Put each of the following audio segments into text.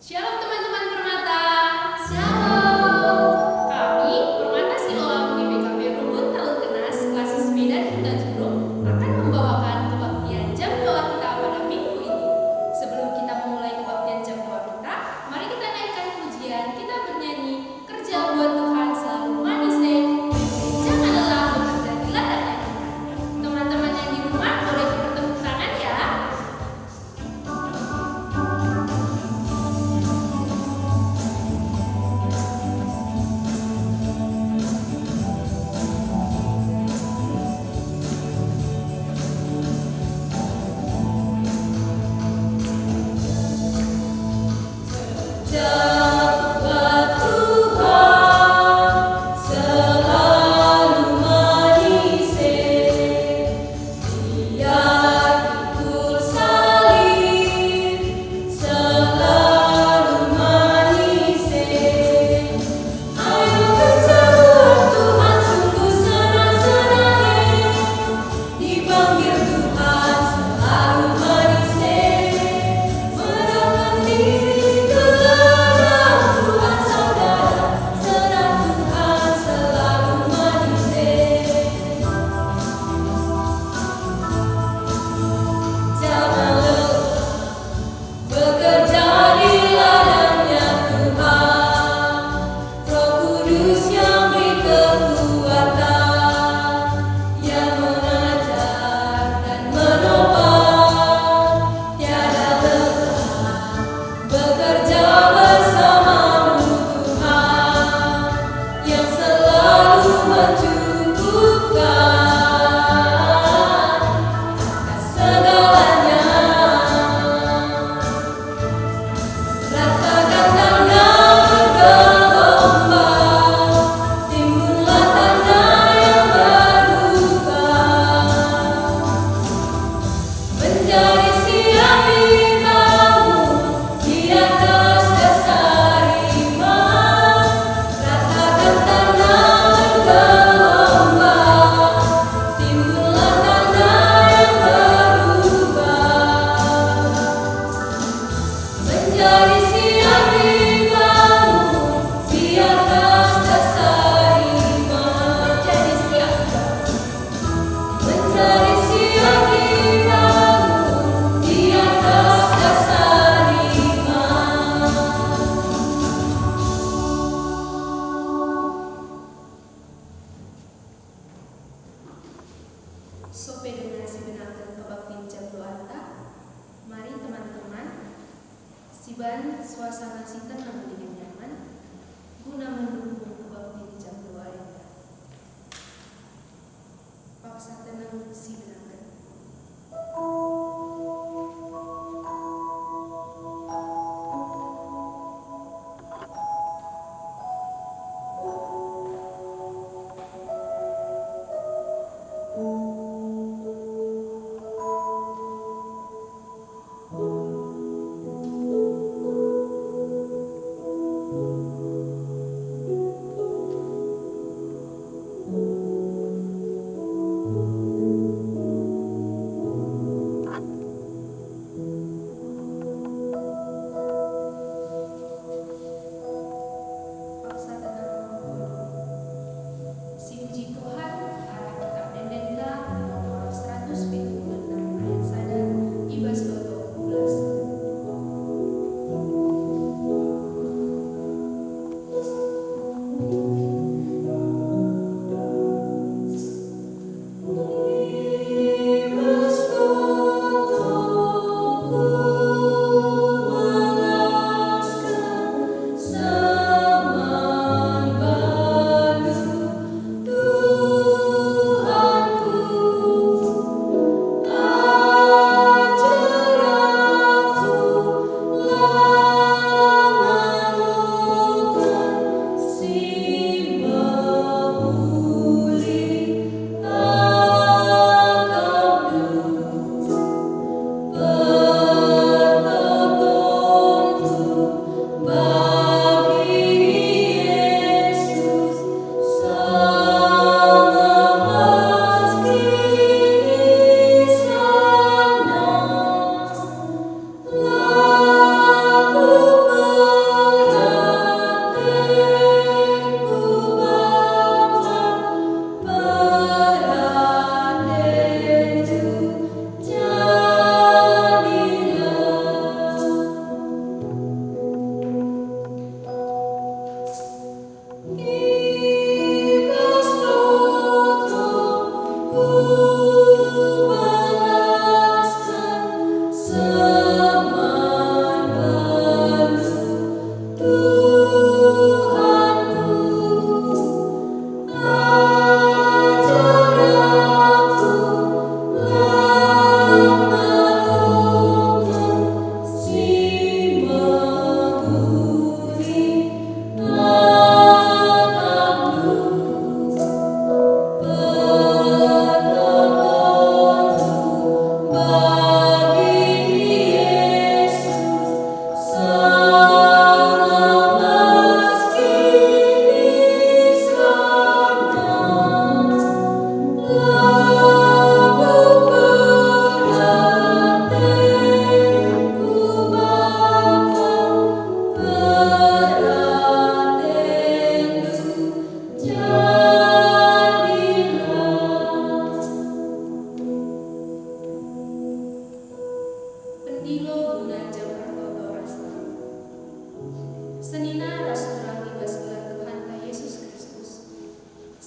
Tiana também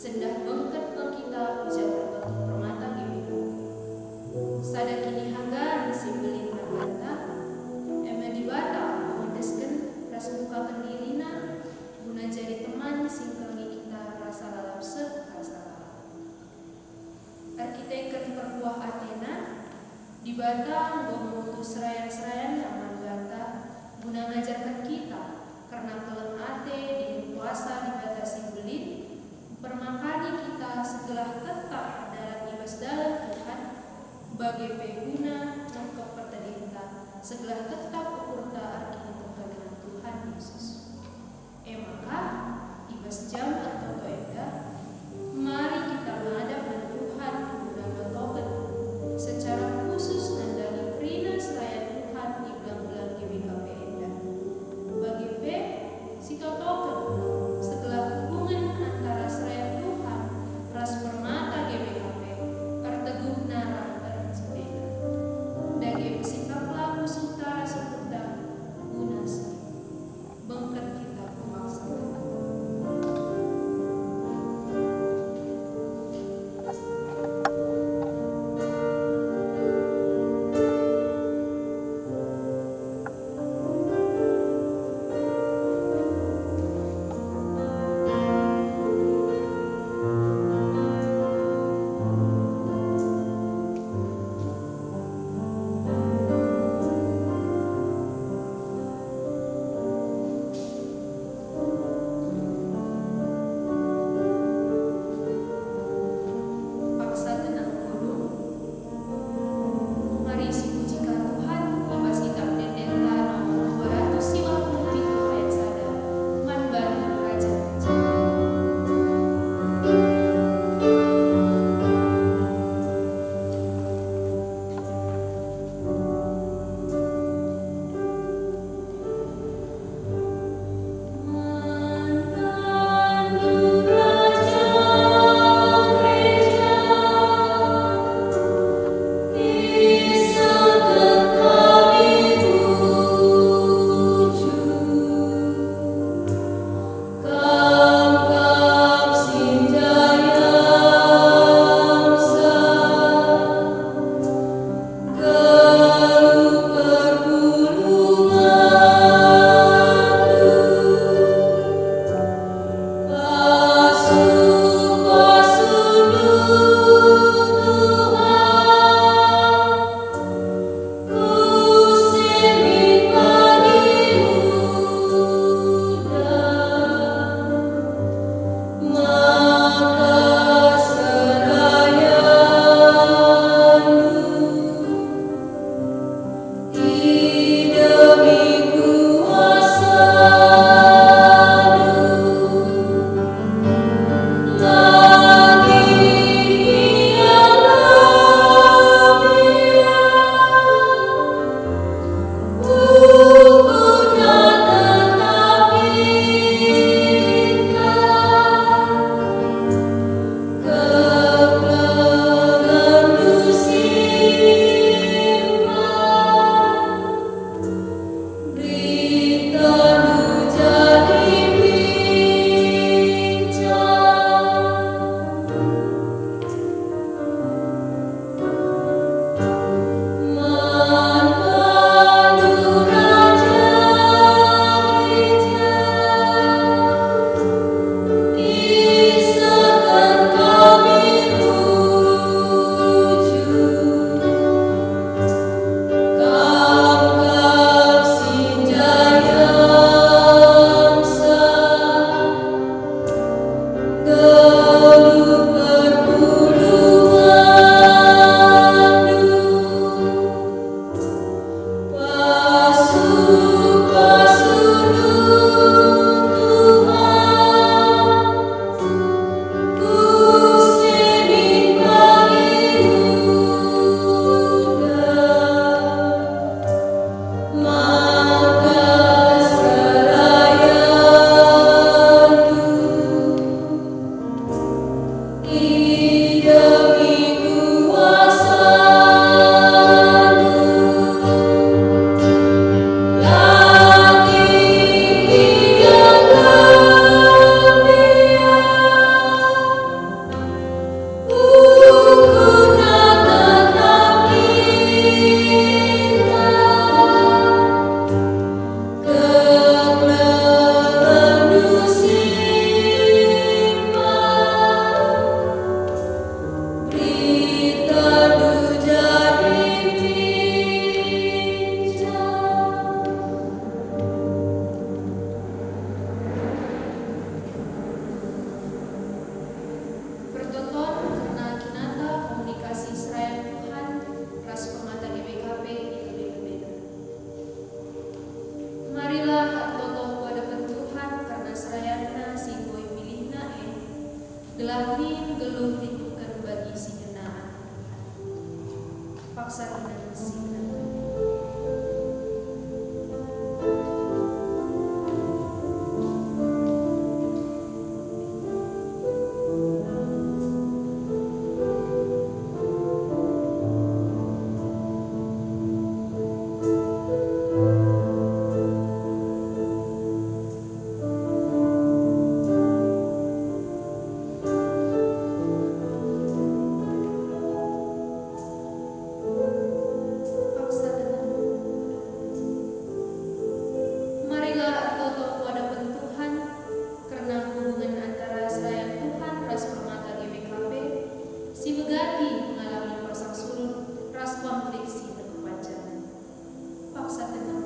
Sendah bengket set in the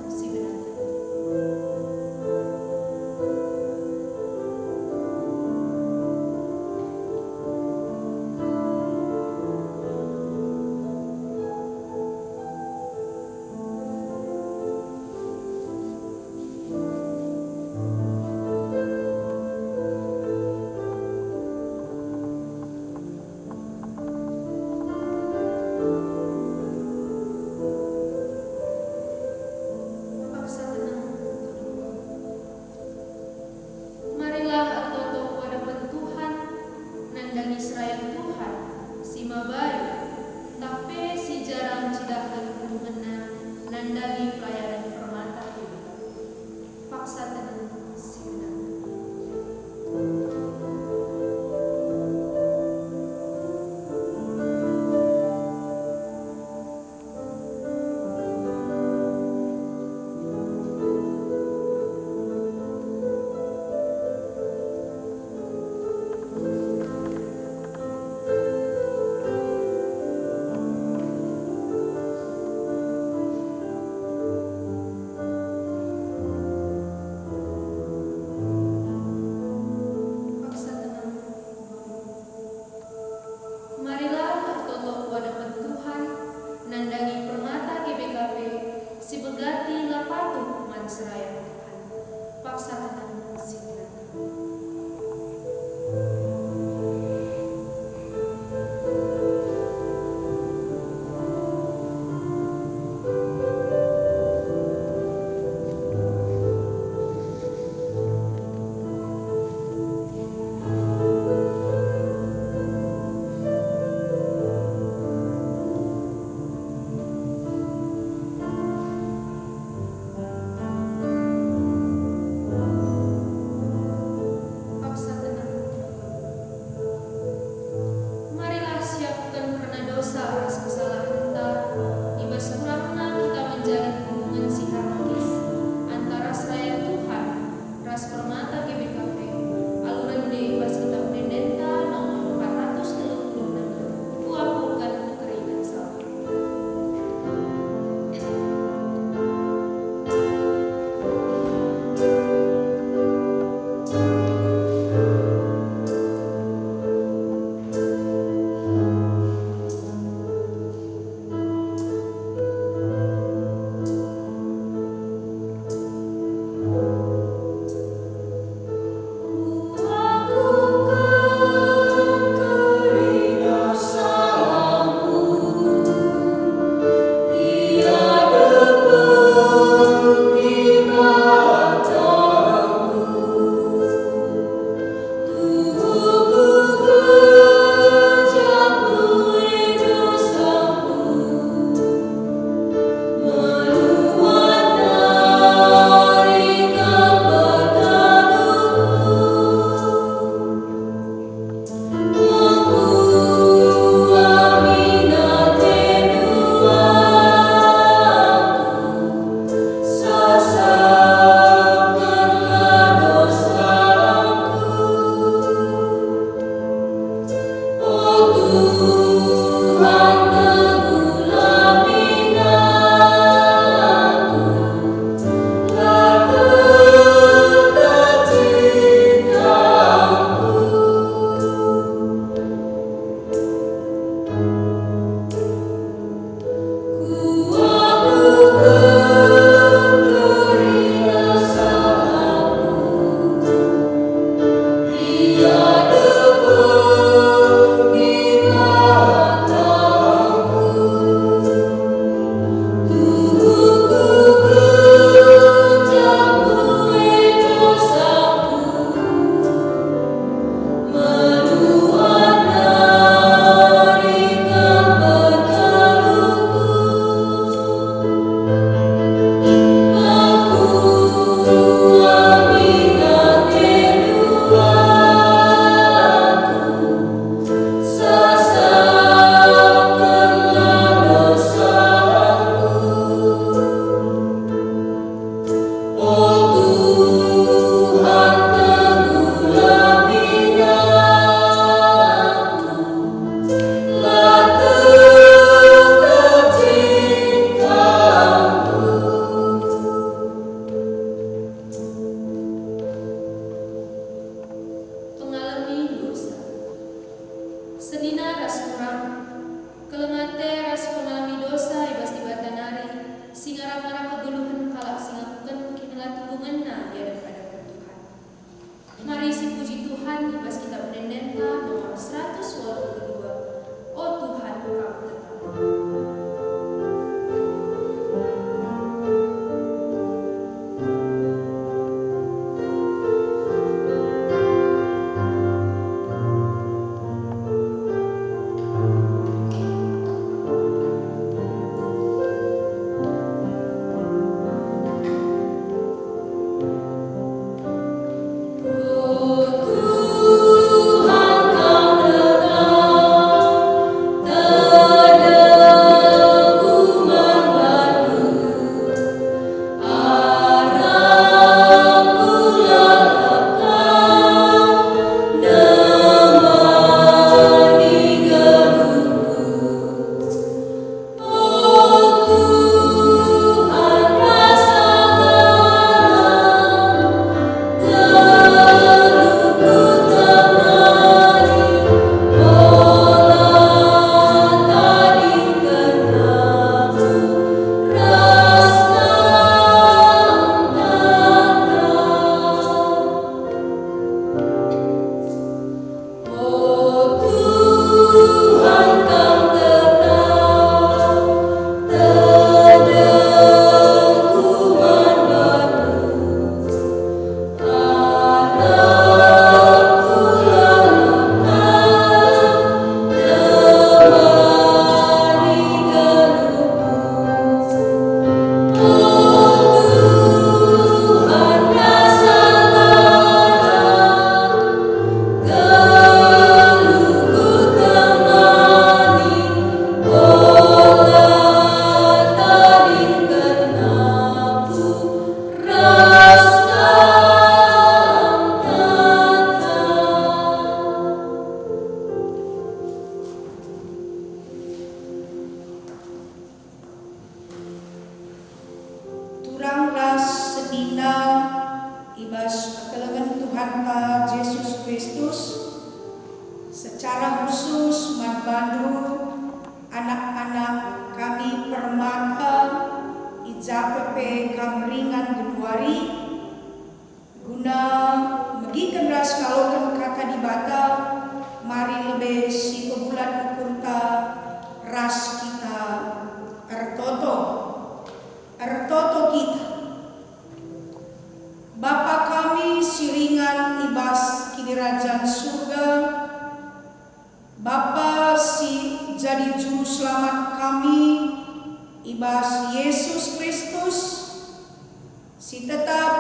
Mas Yesus Kristus, si tetap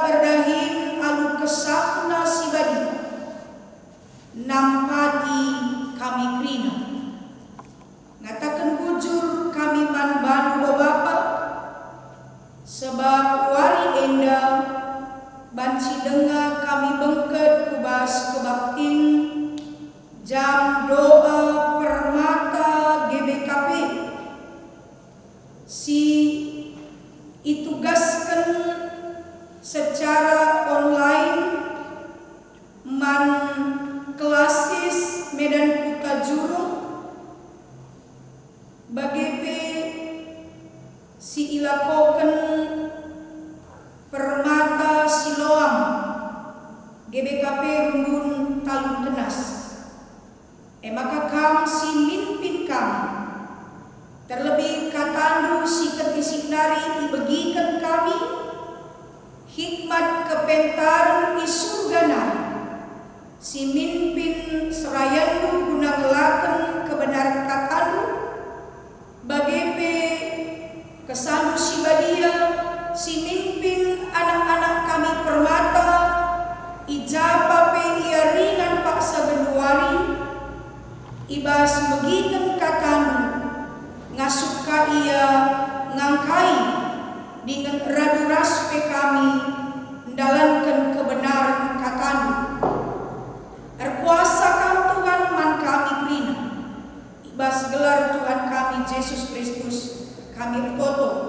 Jesus Cristo caminho todo.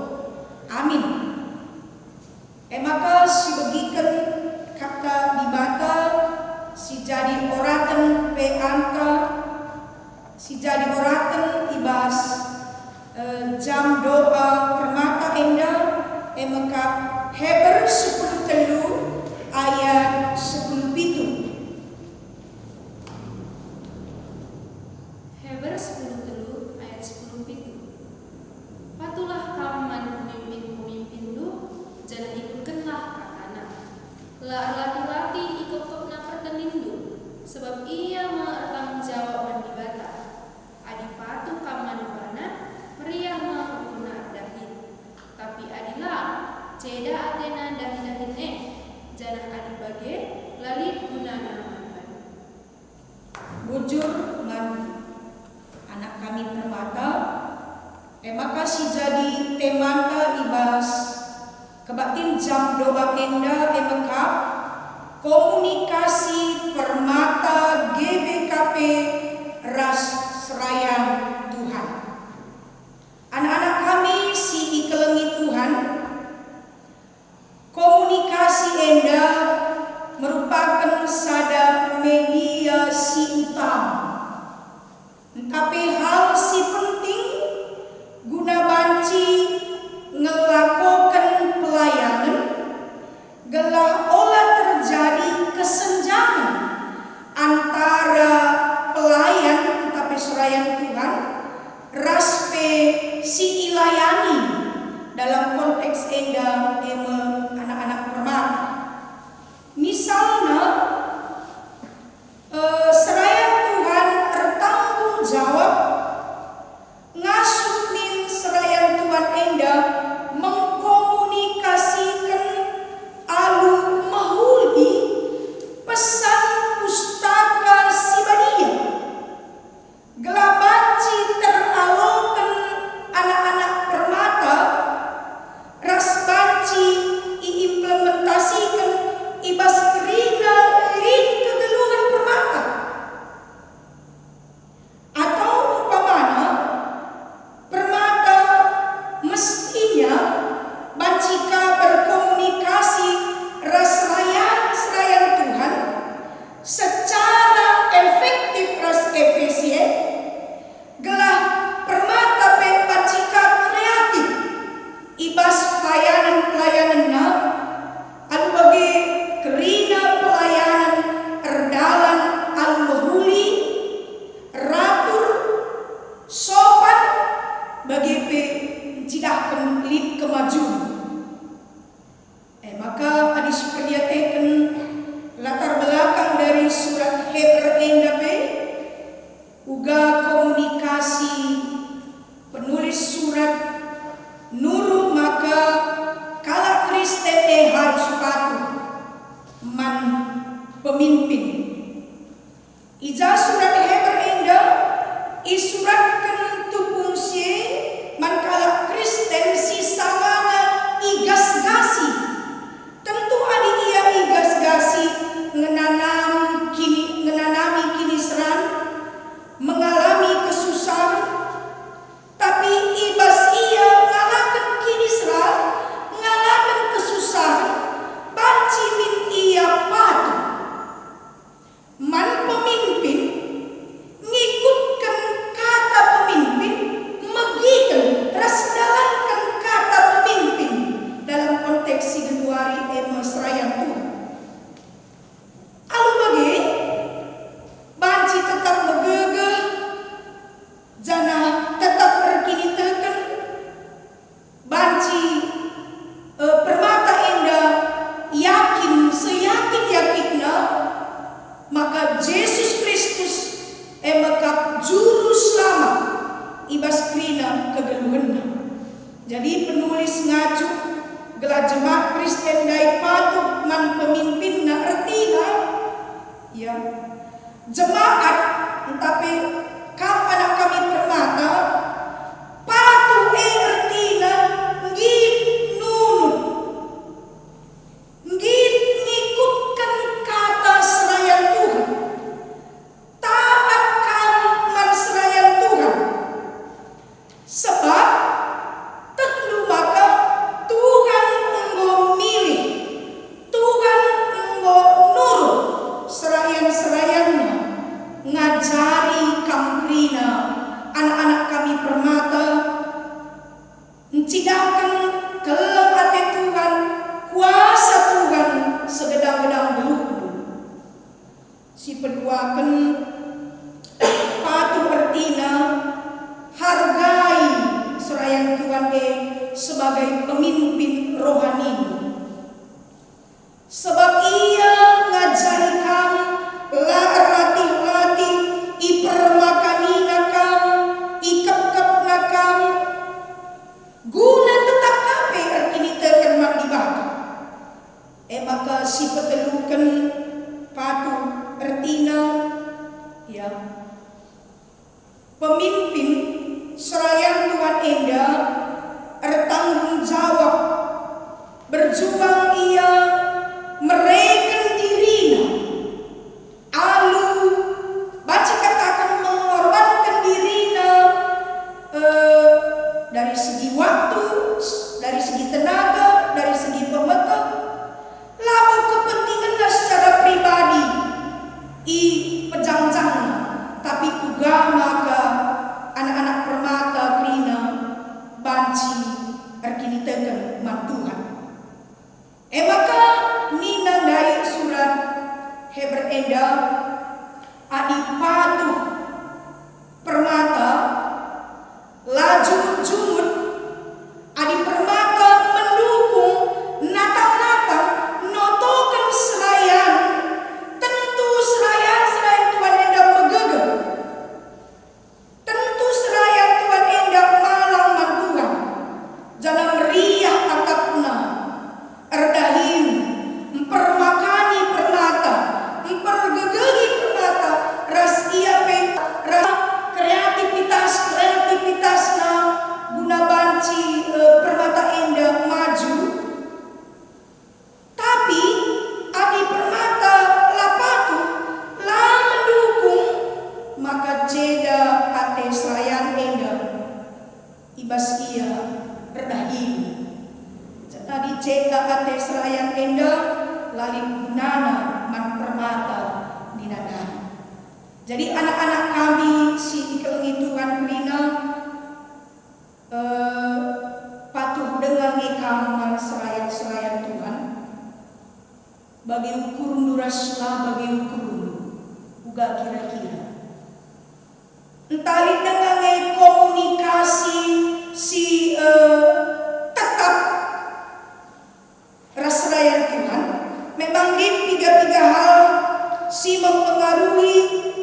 Si mempengaruhi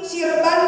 si rebanca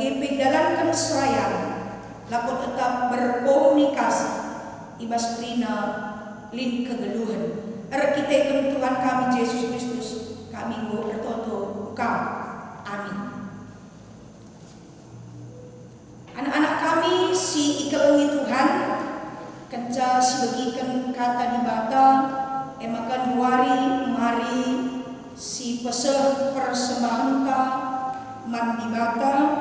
gipigdalan kan surayam lakot tetap berkomunikasi. Ibas krina lin kegeluhan. Er kita Tuhan kami Yesus Kristus. Kami go bertoto kau amin. Anak-anak kami si ikelengi Tuhan kenca sebagikan kata di bata emakan wari mari si pesel persembahan mandi batang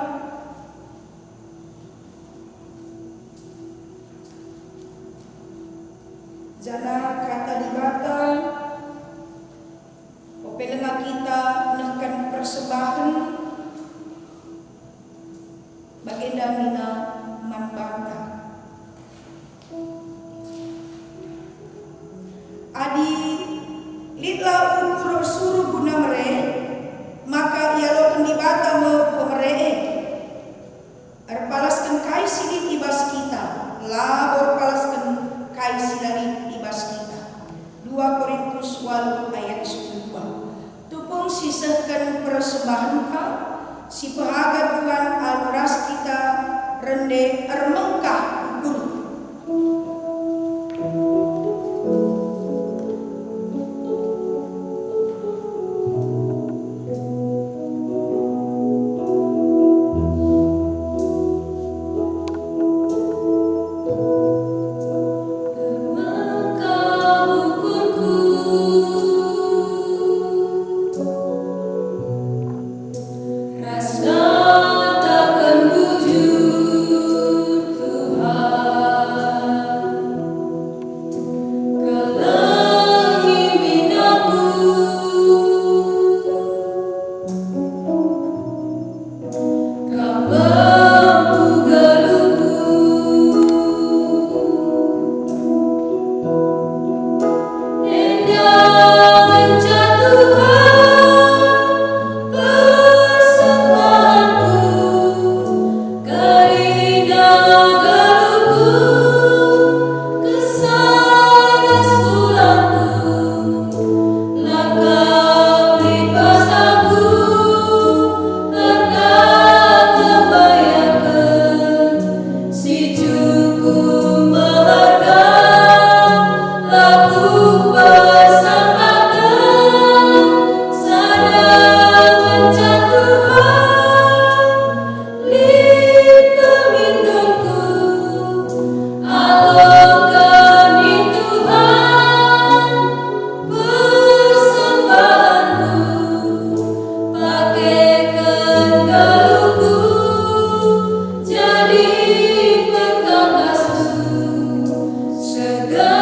good.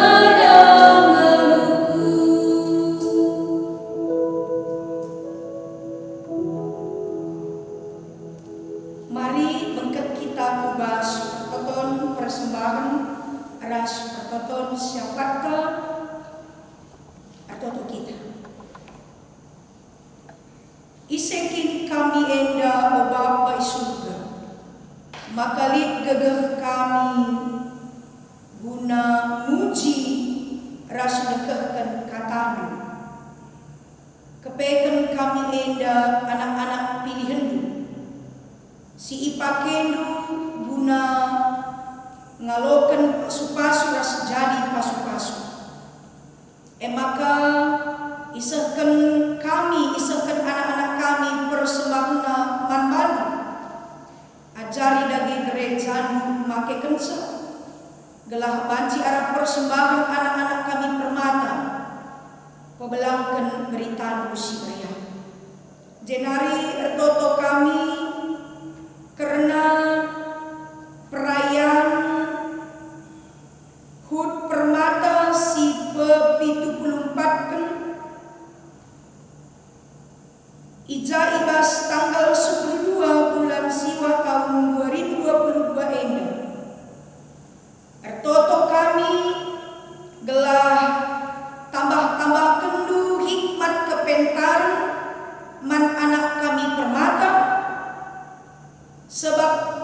Sebab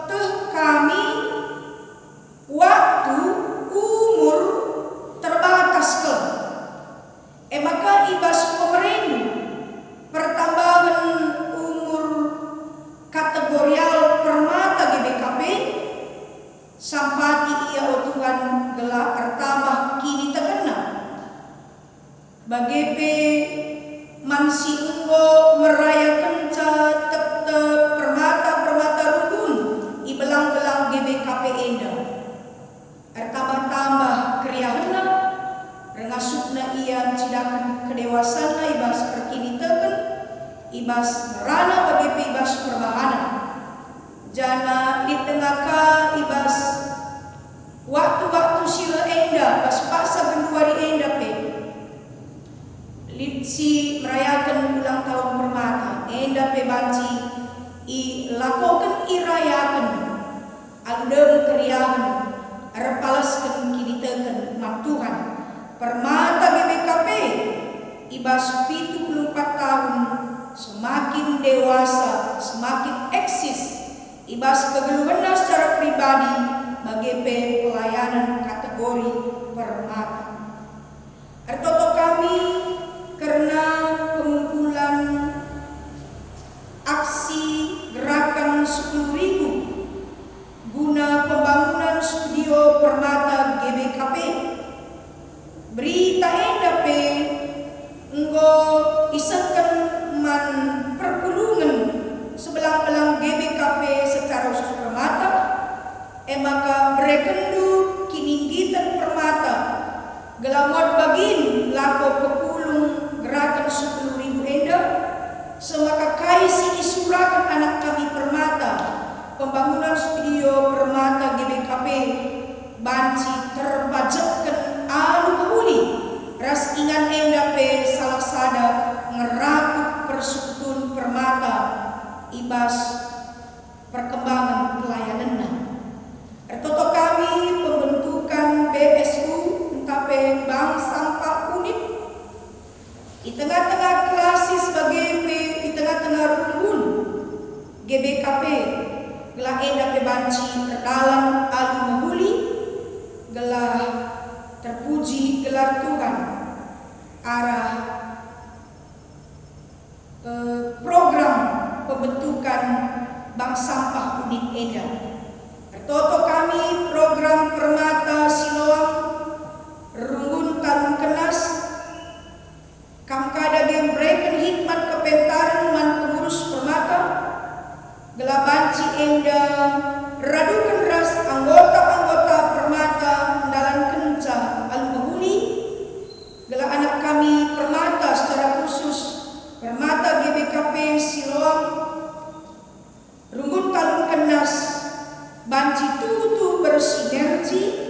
Gelamot bagin lako pekulung gerakan sepuluh ribu endah Semaka kai sini surakan anak kami permata. Pembangunan studio permata GBKP Banci GBKP gelah edak bebanci terdalam alu menghuli gelah terpuji gelar Tuhan arah eh, program pembentukan bank sampah unit endak. tertoto kami itu butuh bersinergi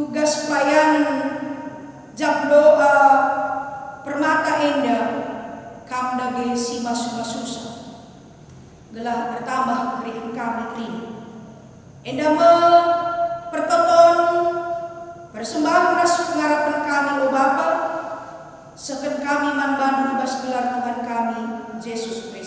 tugas pelayanan jam doa permata endah kamdage si masuma susah. Gelah bertambah kri kami kini indah me pertonton persembahan ras pengharapan kami o Bapa. Seken kami man bandung bas gelar Tuhan kami Yesus Kristus.